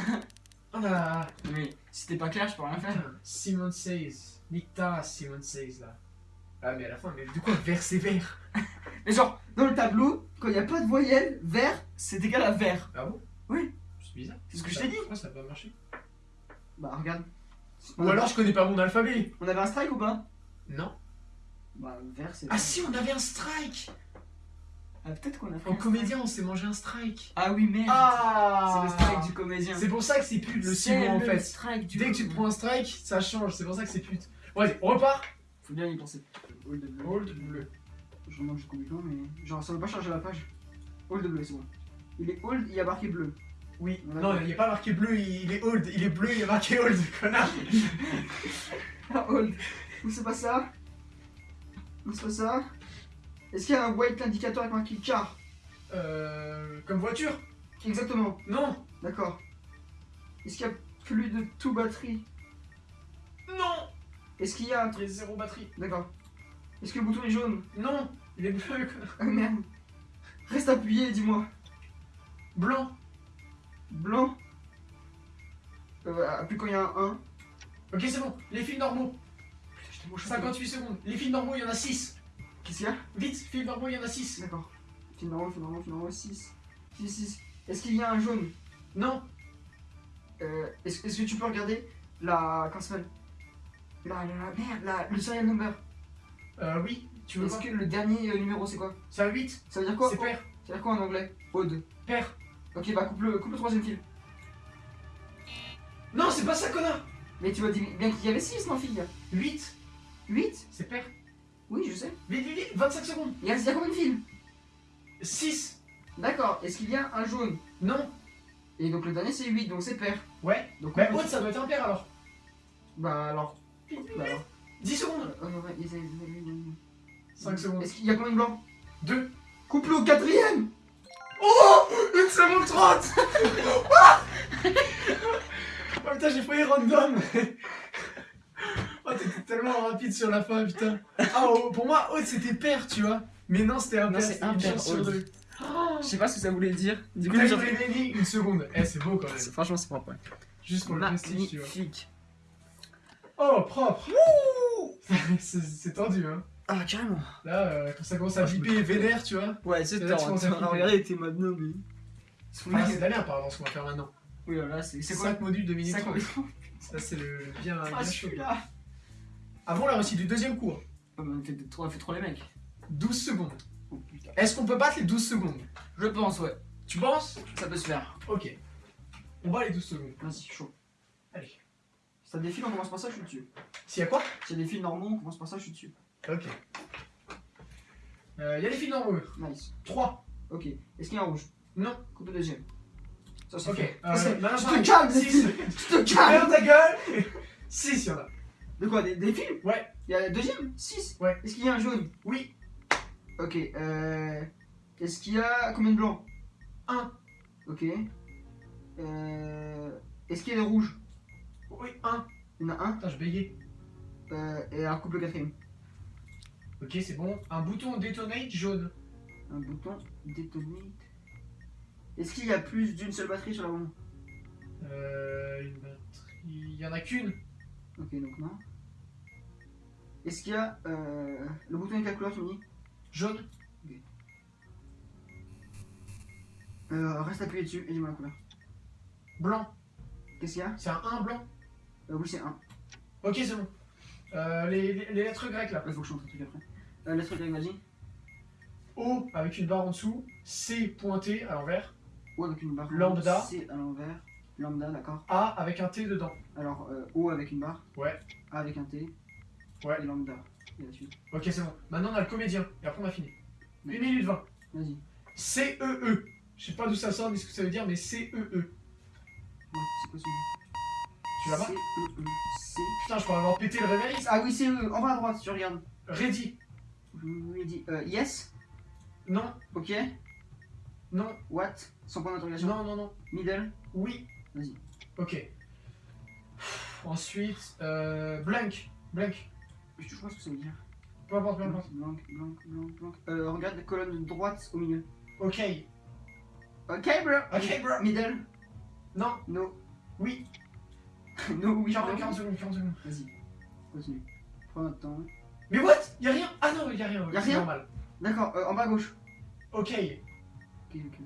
Oh là là. Mais si c'était pas clair, je peux rien faire. Simon Says. Nicta Simon Says là. Ah mais à la fin, mais de quoi vert c'est vert Mais genre, dans le tableau, quand il n'y a pas de voyelle, vert, c'est égal à vert. Ah bon? Oui. C'est bizarre. C'est ce que je t'ai dit. Pourquoi ça n'a pas marché? Bah regarde. Ou alors je connais pas mon alphabet. On avait un strike ou pas? Non. Bah vert c'est Ah si, on avait un strike Ah peut-être qu'on a fait En un comédien, on s'est mangé un strike. Ah oui merde Ah C'est le strike du comédien. C'est pour ça que c'est pute le Simon en fait. strike du Dès que tu te prends un strike, ça change, c'est pour ça que c'est pute. Vas-y, on repart. Faut bien y penser. Hold bleu. Hold bleu. Je remonte jusqu'au bout mais. Genre ça veut pas changer la page. Hold bleu, c'est bon. Il est hold, il y a marqué bleu. Oui, On a non, il n'y a pas marqué bleu, il est hold. Il est bleu, il y a marqué hold, connard. Ah, hold. Ou c'est pas ça C'est pas ça Est-ce qu'il y a un white indicateur avec marqué car? Euh. Comme voiture Exactement, Non d'accord. Est-ce qu'il y a plus de tout batterie? Non Est-ce qu'il y a un truc zéro batterie. D'accord. Est-ce que le bouton est jaune? Non Il est bleu, connard. Ah merde. Reste appuyé, dis-moi. Blanc. Blanc? Euh, appuie quand il y a un 1. Ok, c'est bon. Les fils normaux. Putain, j'étais moche. 58 secondes. Les fils normaux, il y en a 6. Qu'est-ce qu'il y a? Vite, fils normaux, il y en a 6. D'accord. Fil normal, fil normal, fil normal, 6. 6, 6. Est-ce qu'il y a un jaune? Non euh, Est-ce que tu peux regarder la. Comment ça s'appelle la, la, la merde, la, le serial number. Euh, oui. Tu veux Est-ce que le dernier euh, numéro c'est quoi? C'est un 8 Ça veut dire quoi? C'est pair. Ça veut dire quoi en anglais? Ode. Pair. Ok, bah coupe le, coupe le troisième fil. Non, c'est pas ça, connard Mais tu m'as dit bien qu'il y avait 6, non, fille 8, 8 c'est pair. Oui, je sais. Vite, vite, vite, 25 secondes. Il y a, il y a combien de fils 6, D'accord, est-ce qu'il y a un jaune non, Et donc le dernier c'est 8, donc c'est pair. ouais. Donc Bah, on haute, ça doit être un pair alors. Bah alors. Bah alors. 10 secondes. Euh, ouais, il y a- 5 secondes. Est-ce qu'il y a combien de blancs? 2. Coupe-le au quatrième Oh 1 seconde 30 Oh putain, j'ai failli random Oh, t'étais tellement rapide sur la fin, putain. Ah, oh, pour moi, haute, c'était pair, tu vois. Mais non, c'était un Non, c'est chance sur Aude. deux. Je sais pas ce que ça voulait dire. Du coup, j'ai les une seconde. Eh, c'est beau quand même. Franchement, c'est propre. Ouais. Juste pour le prestige, tu vois. Magnifique. Oh, propre C'est c'est tendu, hein. Ah, carrément. Là, euh, quand ça commence à Ah, me viper vénère, tu vois. Ouais, c'est Là, tu temps. commences à Tu flipper. regarder, t'es maintenant, mais. Ah, c'est merde, pardon, ce qu'on va faire maintenant. Oui, là, c'est C'est c'est 5 modules de minutes Cinq 30. modules. Ça, c'est le bien, Ah, celui-là Avant la réussite du deuxième cours, on fait trop, les mecs. 12 secondes. Oh. Est-ce qu'on peut battre les 12 secondes? Je pense, ouais. Tu penses? Ça peut se faire. Ok. On bat les 12 secondes. Vas-y, chaud. Allez. Si t'as des fils, on commence par ça, je suis dessus. S'il y a quoi? Si y a des fils normaux, on commence par ça, je suis dessus. Ok. Euh, Il y a des filles normaux. Nice. 3. Ok. Est-ce qu'il y a un rouge? Non. Coupe le deuxième. Ça, c'est Ok. fait. Euh, tu te calmes, six. Nestlé. Tu te calmes Ferme ta gueule 6 il y en a. De quoi Des, des fils Ouais. Il y a le deuxième? 6 Ouais. Est-ce qu'il y a un jaune? Oui. Ok. Euh... Est-ce qu'il y a combien de blancs? Un. Ok. Euh... Est-ce qu'il y a des rouges? Oui, 1. Il y en a un? Putain, je bégayais. Euh... Et alors coupe le quatrième. Ok, c'est bon. Un bouton détonate jaune. Un bouton détonate. Est-ce qu'il y a plus d'une seule batterie sur la bombe Euh, une batterie. Il y en a qu'une. Ok, donc non. Est-ce qu'il y a euh, le bouton avec la couleur tu me dis Jaune. euh, Reste appuyé dessus et dis-moi la couleur. Blanc. Qu'est-ce qu'il y a C'est un 1 blanc. euh, Oui, c'est un. Ok, c'est bon. Euh, les, les- les lettres grecques là. Il faut que je chante un truc après. Euh, lettre grecque, vas-y. O avec une barre en dessous. C pointé à l'envers. O avec une barre. Lambda. C à l'envers. Lambda, d'accord. A avec un T dedans. Alors, euh, O avec une barre. Ouais. A avec un T. Ouais. Et lambda. Et la suite. Ok, c'est bon. Maintenant, on a le comédien. Et après, on a fini. Ouais. 1 minute 20. Vas-y. C-E-E. Je sais pas d'où ça sort ni ce que ça veut dire, mais C-E-E. Ouais, c'est quoi ce Tu l'as pas C, E, E, C. Putain, je pourrais avoir pété le réveil. Ah oui, c'est E. En bas à droite, tu regardes. Ready. Dit euh, yes. Non, Ok. non, What? Sans point d'interrogation. non, non, non. Middle. Oui. Vas-y. Ok. Ensuite, euh, blank. Blank. Je sais pas ce que ça veut dire. Peu importe, peu importe. blanc, blanc, blanc, blanc. Euh, regarde la colonne droite au milieu. Ok. Ok, bro. Ok, bro. Middle. Non, No. oui. no, oui. 40, no. 40 secondes, 40 secondes. Vas-y. Continue. Prends notre temps. Mais what? Y'a rien Ah non, y'a rien. Y'a rien normal. D'accord, euh, en bas à gauche. Ok. Ok, ok,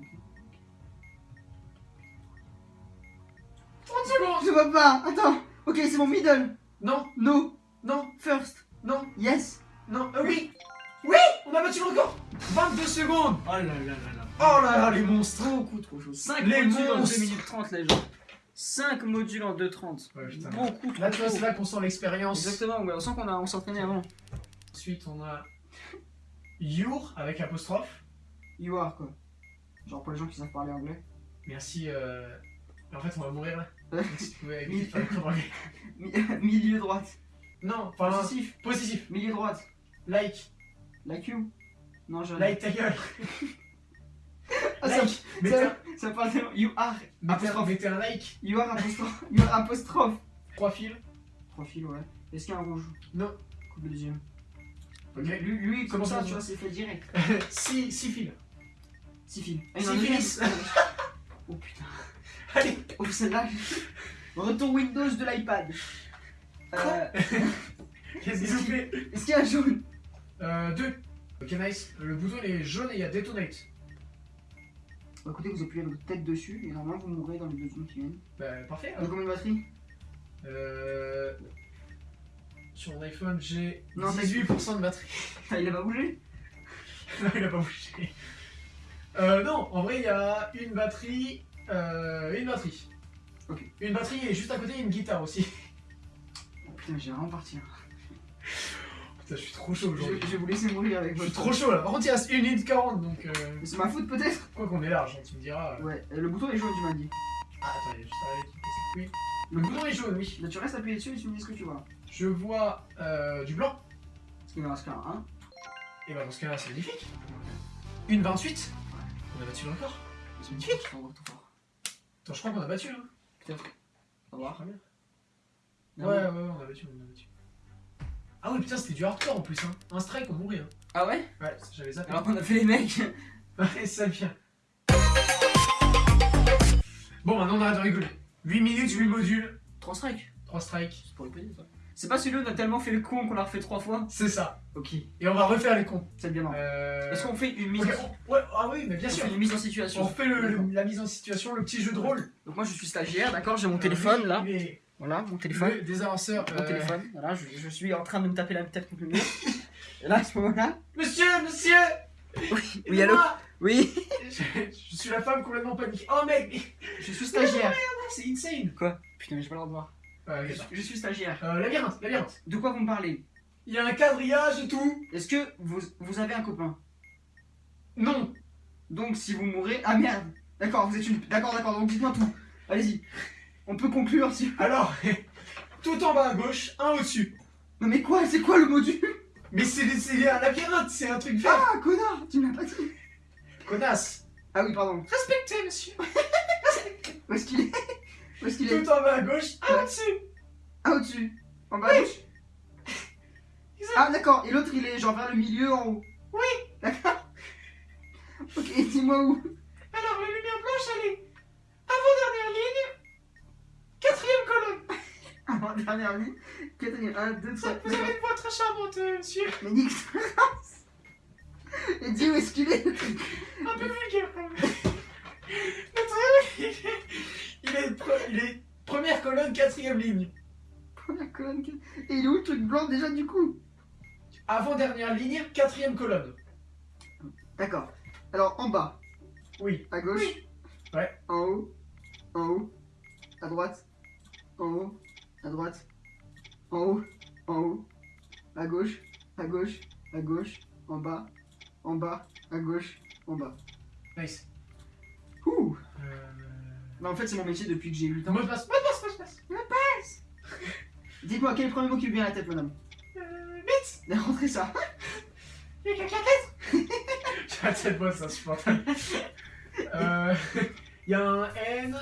30 secondes Je vois pas. Attends. Ok, c'est mon middle. Non, No. non, First. non, Yes. non. Euh, oui Oui On a battu le record 22 secondes Oh là là là là. Oh là là, les monstres Beaucoup trop chaud. 5 Les modules en monstres. 2 minutes 30, les gens. 5 modules en 2.30. Ouais, putain. Beaucoup trop Là, tu vois, chaud. c'est là qu'on sent l'expérience. Exactement, ouais, on sent qu'on a, on s'entraînait avant. Ensuite, on a Your avec apostrophe. You are quoi. Genre pour les gens qui savent parler anglais. Merci. Euh... En fait, on va mourir là. De milieu droite. Non, enfin, Positif. positif. Milieu droite. Like. Like you? Non, je. Like ta gueule. Ah, ça, like. Ça, parle tellement. You are. Apostrophe. mettez un like. You are apostrophe. You are apostrophe. Trois fils. Profil, ouais. Est-ce qu'il y a un rouge? Non. Coupe le deuxième. Ok. Lui, lui comme Comment ça, tu vois, c'est fait direct. six, six fils. 6 fils. Ah, Six fils. Oh putain. Allez. Oh, celle-là. Retour Windows de l'iPad. Euh, Qu'est-ce qu'ils ont fait Est-ce qu'il y a un jaune? Euh, deux. Ok, nice. Le bouton il est jaune et il y a detonate. Bah, écoutez, vous appuyez votre tête dessus et normalement vous mourrez dans les deux secondes qui viennent. Bah, parfait. A combien de batterie Euh... Sur mon iPhone, j'ai Non, 18% de batterie. Ah, il a pas bougé? Non, il a pas bougé. Euh, non, en vrai, il y a une batterie. Euh, une batterie. Ok. Une batterie et juste à côté, une guitare aussi. Oh putain, j'ai vraiment partir. Putain, je suis trop chaud Je, aujourd'hui. je vais vous laisser mourir avec Je suis votre. trop chaud là. Par contre, il reste 1 minute 40 donc. Euh... C'est ma faute peut-être Quoi qu'on est large, hein, tu me diras. euh. Ouais, euh, le bouton est jaune, tu m'as dit. Ah, attends, à qui oui. Le bouton est jaune, oui. Là, tu restes appuyé dessus et tu me dis ce que tu vois. Je vois euh, du blanc. Parce qu'il me reste qu'un 1. Et bah, dans ce cas-là, c'est magnifique. Une 28. On a battu le record. C'est magnifique. Attends, je crois qu'on a battu. Hein. Peut-être. On va voir. Ouais, ouais, ouais, on a battu, on a battu. Ah oui, putain, c'était du hardcore en plus. Hein. Un strike, on mourait. Hein. Ah ouais? Ouais, j'avais zappé. Alors qu'on a fait les mecs. Ouais, ça vient. Bon, maintenant on arrête de rigoler. 8 minutes, 8 modules, 3 strikes. 3 strikes. C'est pour les payer ça. C'est pas celui où on a tellement fait le con qu'on l'a refait 3 fois C'est ça. Ok, Et on va refaire les cons. c'est bien marrant. Euh... Est-ce qu'on fait une mise, en... on- Ouais, ah oui, mais bien on sûr. fait une mise en On situation fait le- D'accord. le- la mise en situation, le petit jeu de rôle. Donc moi je suis stagiaire, d'accord, j'ai mon Euh, téléphone là. Voilà, mon téléphone. le- Des avanceurs. Mon euh, téléphone, voilà, je, je suis en train de me taper la tête contre le mur. Et là, à ce moment-là. Monsieur, monsieur Oui, aidez-moi allô Oui je, je suis la femme complètement paniquée. Oh mec, Je suis stagiaire. c'est insane. Quoi? Putain, mais j'ai pas le droit de voir. Euh, Je, je suis stagiaire. euh, labyrinthe, labyrinthe. De quoi vous me parlez? Il y a un quadrillage et tout. Est-ce que vous, vous avez un copain? Non. Donc si vous mourrez. Ah merde D'accord, vous êtes une. D'accord, d'accord, donc dites-moi tout. Allez-y. On peut conclure si. Alors, tout en bas à gauche, un au-dessus. Non mais quoi? C'est quoi le module? Mais c'est c'est un labyrinthe, c'est un truc vert. Ah connard Tu m'as pas dit Connasse. Ah oui, pardon. Respectez, monsieur. Où est-ce qu'il est? Où est-ce qu'il est Tout en bas à gauche, un Ouais. au-dessus. Ah au-dessus. En bas à gauche Ah d'accord, et l'autre il est genre vers le milieu en haut. Oui. D'accord. Ok, dis-moi où. Alors, la lumière blanche, elle est avant-dernière ligne, quatrième colonne. Avant dernière ligne. Quatrième. 1, 2, 3. Vous avez une voix très charmante, euh, monsieur. Mais nique ta race. Et dis où est-ce qu'il est? Un peu vulgaire, quand même. Il est, pre- il est première colonne, quatrième ligne. Première colonne. Et il est où le truc blanc déjà du coup? Avant-dernière ligne, quatrième colonne. D'accord. Alors en bas, Oui. à gauche. Oui. Ouais. En haut. En haut. À droite. En haut. À droite. En haut. En haut. À gauche. À gauche. À gauche. En bas. En bas. À gauche. En bas. Nice. Ouh Euh... Bah en fait c'est mon métier depuis que j'ai 8 ans. Mot de passe, mot de passe, mot de passe. Dites-moi quel est le premier mot qui vous vient à la tête madame? Euh, vite. Rentrez ça. Il y a quelqu'un d'autre J'ai la tête bonne, c'est insupportable. Euh, Il y a un N,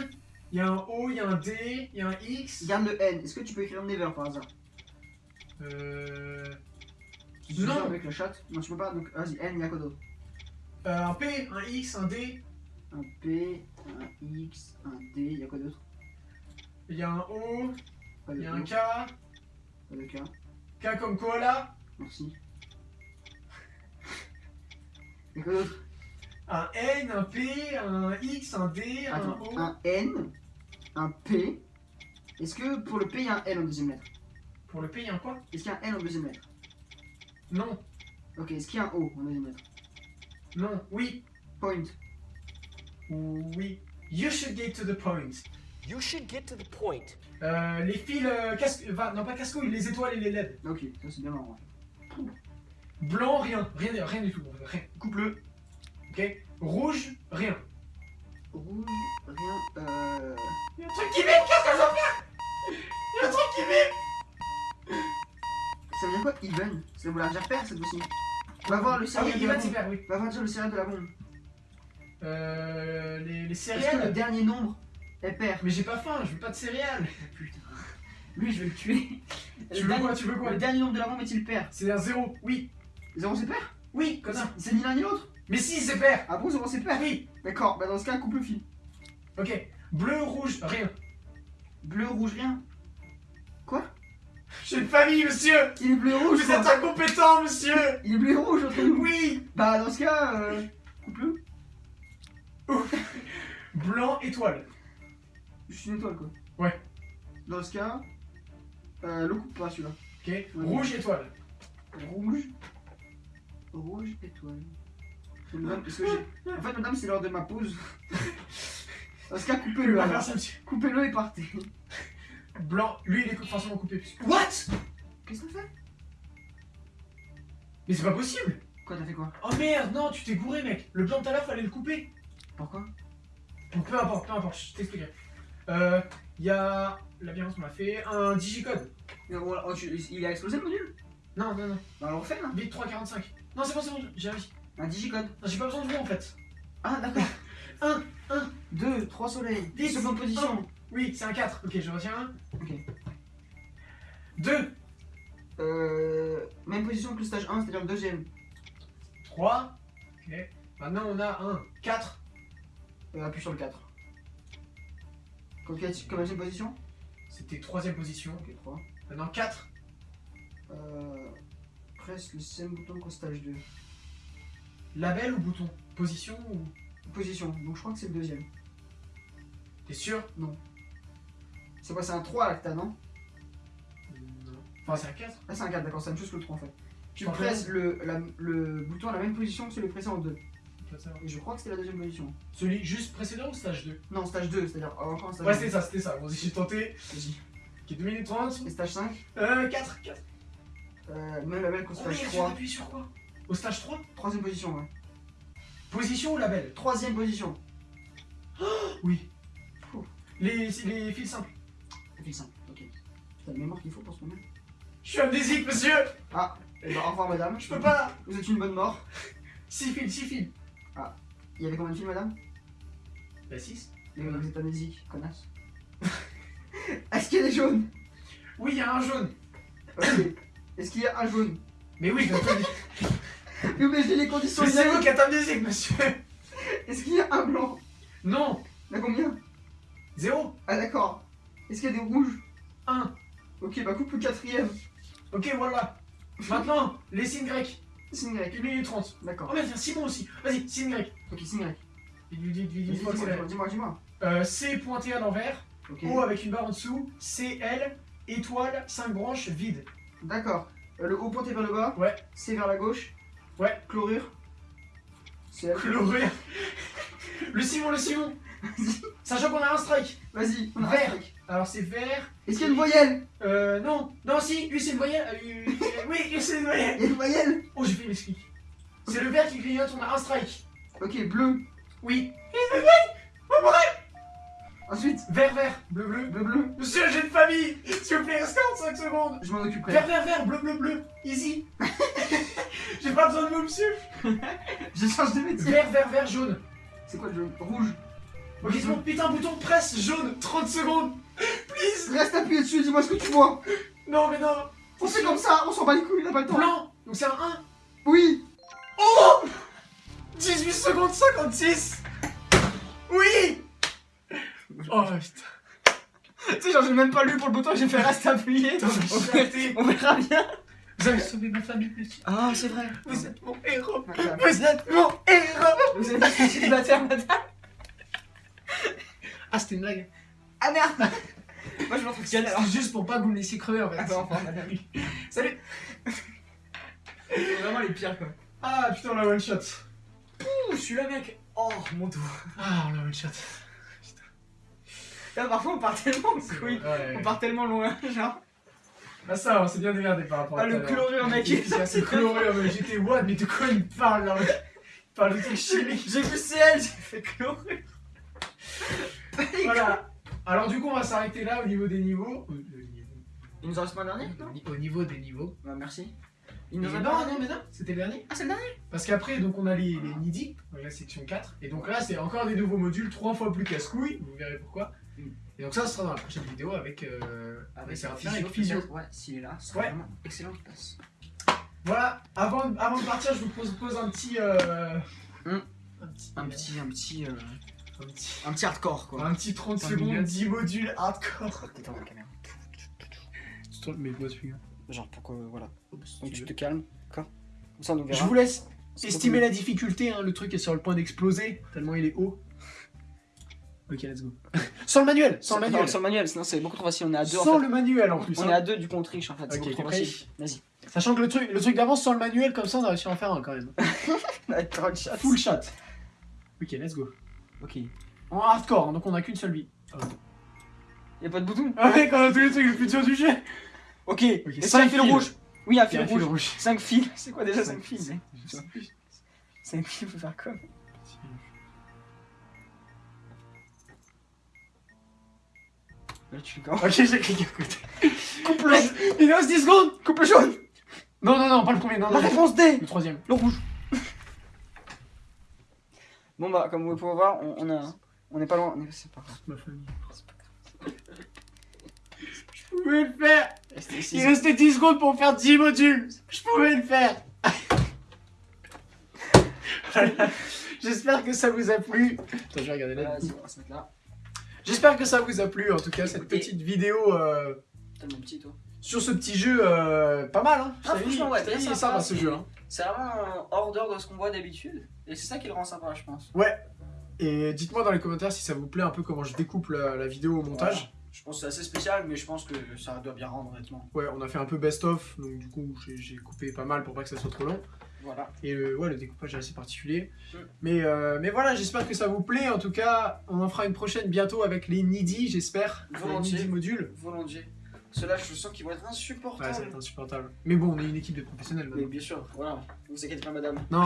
il y a un O, il y a un D, il y a un X. Garde le N. Est-ce que tu peux écrire Never par hasard? Euh, Tu Non. ça avec le chat? Non tu peux pas donc vas-y N il y a quoi d'autre euh, un P, un X, un D, Un P, un X, un D, il y a quoi d'autre? Il y a un O, il y a un K, pas de K. K comme koala, Merci. Il y a quoi d'autre? Un N, un P, un X, un D, un O. un N, un P. Est-ce que pour le P il y a un N en deuxième lettre? Pour le P, il y a un quoi? Est-ce qu'il y a un N en deuxième lettre? Non, Ok, est-ce qu'il y a un O en deuxième lettre? Non, oui, Point. Oui. You should get to the point. You should get to the point. Euh, les fils, euh, casque, enfin, non pas cascouille, les étoiles et les LED. Ok, ça c'est bien marrant. Blanc, rien, rien, rien du tout, rien. Coupe-le. Ok Rouge, rien. Rouge, rien. Euh. Il y a un truc qui vibre, qu'est-ce que je dois faire? Il y a un truc qui vibre Ça veut dire quoi? Even? Ça veut dire père cette fois-ci? Va voir le Ah oui, céréal de la va bombe. vert, oui. Va voir le céréal de la bombe. Euh, les, les Est-ce que le céréales. dernier nombre est pair Mais j'ai pas faim, je veux pas de céréales. Putain. Lui, je vais le tuer. Tu Le veux dernier- quoi, tu veux quoi? Le dernier nombre de la bombe est-il pair C'est un zéro, oui. 0 c'est pair Oui, connard. C'est ni l'un ni l'autre? Mais si, c'est pair. Ah bon, 0 c'est pair Oui. D'accord, bah dans ce cas, coupe le fil. Ok. Bleu, rouge, rien. Bleu, rouge, rien? J'ai une famille, monsieur. Il est bleu rouge Vous êtes quoi? incompétent, monsieur. Il est bleu rouge entre nous Oui. Bah dans ce cas, euh, coupe-le. Blanc, étoile. Je suis une étoile quoi. Ouais. Dans ce cas, euh, le coupe pas celui-là. Ok. Rouge, étoile. Rouge. Rouge, étoile. Madame, parce que j'ai. En fait, madame, c'est l'heure de ma pause. Dans ce cas, coupez-le. Coupez-le et partez. Blanc, lui, il est forcément coupé. What? Qu'est-ce que t'as fait? Mais c'est pas possible Quoi, t'as fait quoi? Oh merde, non, tu t'es gouré, mec. Le blanc tout à l'heure, fallait le couper. Pourquoi? Bon, peu importe, peu importe, je t'expliquerai. Euh, il y a. Labyrinthe, on l'a fait. Un digicode. Mais bon, oh, tu- Il a explosé le module? Non, non, non. Bah, on le refait là. Vite 345. Non, c'est bon, c'est bon, j'ai réussi. Un digicode. Non, j'ai pas besoin de vous en fait. Ah, d'accord. Un, un. 2, 3 soleils. Dix, Seconde position. Oui, c'est un 4. Ok, je retiens un. Ok. 2, Euh, même position que le stage 1, c'est-à-dire le deuxième. 3. Ok. Maintenant, on a un 4. Euh, appuie sur le 4. Comme deuxième position? C'était troisième position. Ok, 3. Maintenant 4. Euh, presse le même bouton qu'au stage 2. Label ou bouton? Position ou. Position, donc je crois que c'est le deuxième. T'es sûr? C'est quoi, c'est un 3 là que t'as, non? Non. Enfin, c'est un 4. Ah, c'est un 4, d'accord, c'est la même chose que le 3 en fait. Tu presses le, la- le bouton à la même position que celui précédent en 2. Et je crois que c'était la deuxième position. Celui juste précédent ou stage 2 Non, stage 2, c'est-à-dire oh, encore un stage Ouais, 2. c'était ça, c'était ça. Bon, j'ai tenté. Vas-y. Ok, 2 minutes 30. Et stage 5, Euh, 4. 4. euh, même label qu'au stage merde, j'ai 3. appuyé sur quoi? Au stage 3 Troisième position, ouais. Position ou label? Troisième position. Oui. Les, les fils simples. Ça fait simple, ok. T'as la mémoire qu'il faut pour ce moment. Je suis amnésique, monsieur Ah, et bah au revoir madame. Je peux pas Vous êtes une bonne mort. 6 fils, 6 fils. Il y avait combien de filles madame? Bah 6. Et Vous êtes amnésique, connasse. Est-ce qu'il y a des jaunes? Oui, il y a un jaune. Ok. Est-ce qu'il y a un jaune? Mais oui, je mais j'ai les conditions Mais c'est vous qui êtes amnésique, monsieur Est-ce qu'il y a un blanc? Non Il y a combien? Zéro Ah d'accord. Est-ce qu'il y a des rouges? 1. Ok, bah coupe le quatrième. Ok, voilà. Maintenant, les signes grecs. Signe grec. 1 minute 30. Oh D'accord. merde, il y a Simon aussi. Vas-y, signe grec. Ok, signe grec. Dis-moi, dis-moi, dis-moi. Euh, C pointé à l'envers. Ok. O avec une barre en dessous. C, L, étoile, 5 branches, vide. D'accord. Euh, le haut pointé vers le bas. Ouais. C'est vers la gauche. Ouais. Chlorure. Chlorure. Le Simon, le Simon. Sachant qu'on a un strike. Vas-y, on a un Vert. Alors c'est vert. Est-ce qu'il y a une voyelle? Euh, non. Non, si, lui c'est une voyelle. Euh, oui, c'est une voyelle. Il y a une voyelle Oh, j'ai fait une explique. C'est le vert qui clignote, on a un strike. Ok, bleu. Oui. Ensuite, Vert, vert, bleu, bleu. bleu, bleu. Monsieur, j'ai une famille. S'il vous plaît, restez en 5 secondes. Je m'en occuperai. Vert, vert, vert, bleu, bleu, bleu. Easy. j'ai pas besoin de vous, monsieur. Je change de métier. Vert, vert, vert, jaune. C'est quoi le jaune? Rouge. Ok, c'est bon. Putain, bouton presse jaune. 30 secondes. Please. Reste appuyé dessus, dis-moi ce que tu vois. Non, mais non. On fait comme ça, on s'en bat les couilles, on a pas le temps. Blanc. Donc c'est un 1. Oui 18 secondes 56 Oui Oh putain Tu sais, genre, j'ai même pas lu pour le bouton, j'ai fait reste appuyé. On verra- raté. on verra bien. Vous avez sauvé ma famille, monsieur. Ah, c'est vrai. Vous êtes mon héros Vous Vous êtes mon héros êtes pas célibataire, madame Ah, c'était une blague. Ah merde Moi, je m'entretien alors. C'est juste pour pas que vous me laissiez crever en fait. Attends, enfin, madame. Salut C'est vraiment les pires, quoi. Ah putain, on a one shot. Ouh, je suis là, mec. Oh, mon dos. Ah, on a one shot. Là, parfois, on part tellement en couille. Ouais. On part tellement loin, genre. Ah ça, on s'est bien démerdé par rapport à Ah, le chlorure, mec. C'est chlorure, mais j'étais what Mais de quoi il me parle là Il parle de trucs chimiques. J'ai vu CL, j'ai fait chlorure. Voilà. Alors du coup, on va s'arrêter là au niveau des niveaux. Au, au niveau, Il nous en reste pas un dernier, non au niveau des niveaux. Bah, merci. Il Non, nous en non, reste mais non, c'était le dernier. Ah, c'est le dernier Parce qu'après, donc on a les, les NIDI, donc la section 4. Et donc là, c'est encore des nouveaux modules, trois fois plus casse-couilles. Vous verrez pourquoi. Mm. Et donc ça, ce sera dans la prochaine vidéo avec... Euh, Avec c'est un Physio, avec Physio. Ouais, s'il est là, ce Ouais. vraiment excellent qu'il passe. Voilà, avant, avant de partir, je vous pose, pose un petit... euh, Mm. un petit... Un petit, un petit, euh, Un petit... un petit hardcore, quoi. Un petit 30 Cinq secondes, minutes. 10 modules hardcore. Peut-être la caméra. Mais moi, celui Genre pour que, voilà. Donc tu te calmes, d'accord Comme ça, on. Je vous laisse estimer la difficulté, hein, le truc est sur le point d'exploser, tellement il est haut. Ok, let's go. Sans le manuel, sans le Non, manuel. Sans le manuel, sinon c'est beaucoup trop facile. On est à deux en Sans fait. le manuel en plus. On hein. est à deux, du coup on triche en fait. C'est Ok, beaucoup trop facile. Vas-y. Sachant que le truc, le truc d'avant sans le manuel, comme ça on a réussi à en faire un quand même. Full shot. Ok, let's go. Ok. En hardcore, hein, donc on a qu'une seule vie. Y'a pas de bouton Ah mec, on a tous les trucs les plus durs du jeu. Ok. Ok, Est-ce cinq qu'il y a un fil fils. rouge Oui, un fil rouge. rouge. 5 fils. C'est quoi déjà 5 Cinq fils fils. 5 fils, faut faire comme. Là tu Ok, j'ai cliqué à côté. Coupe le Il reste 10 secondes Coupe le jaune Non, non, non, pas le premier, non, La non. réponse D Le troisième. Le rouge Bon bah, comme vous pouvez voir, on, on a... On n'est pas loin. on est- C'est pas grave. Ma famille. Je pouvais le faire Il restait 10 secondes pour faire 10 modules Je pouvais le faire Voilà. J'espère que ça vous a plu. Attends, je vais regarder là. J'espère que ça vous a plu, en tout cas, cette petite vidéo euh, Tellement petit, toi. Sur ce petit jeu euh, pas mal. Hein. Ah, franchement, ouais, je t'avais très dit, il est sympa, sympa ce c'est- jeu. Hein. C'est vraiment hors d'heure de ce qu'on voit d'habitude. Et c'est ça qui le rend sympa, je pense. Et dites-moi dans les commentaires si ça vous plaît un peu comment je découpe la, la vidéo au montage. Je pense que c'est assez spécial, mais je pense que ça doit bien rendre, honnêtement. Ouais, on a fait un peu best-of, donc du coup j'ai- coupé pas mal pour pas que ça soit trop long. Voilà. Et le, ouais, le découpage est assez particulier. Mm. Mais, euh, mais voilà, j'espère que ça vous plaît. En tout cas, on en fera une prochaine bientôt avec les Needy, j'espère. Les Volontiers. Needy modules. Volontiers. Ceux-là, je sens qu'ils vont être Ouais, insupportables. ça va être insupportable. Mais bon, on est une équipe de professionnels mais maintenant. bien sûr, voilà. Ne vous inquiétez pas, madame. Non.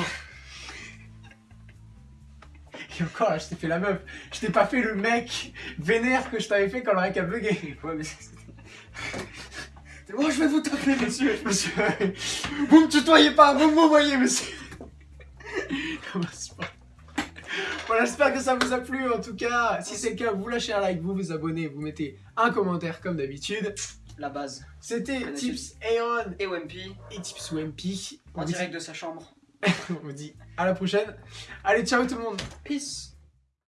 Et encore là, je t'ai fait la meuf. Je t'ai pas fait le mec vénère que je t'avais fait quand le mec a bugué. Ouais, mais c'est. Moi, je vais vous taper, monsieur. Monsieur, vous me tutoyez pas, vous me voyez, monsieur. Comment c'est pas- Voilà, j'espère que ça vous a plu. En tout cas, si c'est le cas, vous lâchez un like, vous vous abonnez, vous mettez un commentaire comme d'habitude. La base. C'était Tips Aeon Et WMP, et Tips WMP. On en dit- direct de sa chambre. on vous dit à la prochaine. Allez, ciao tout le monde. Peace.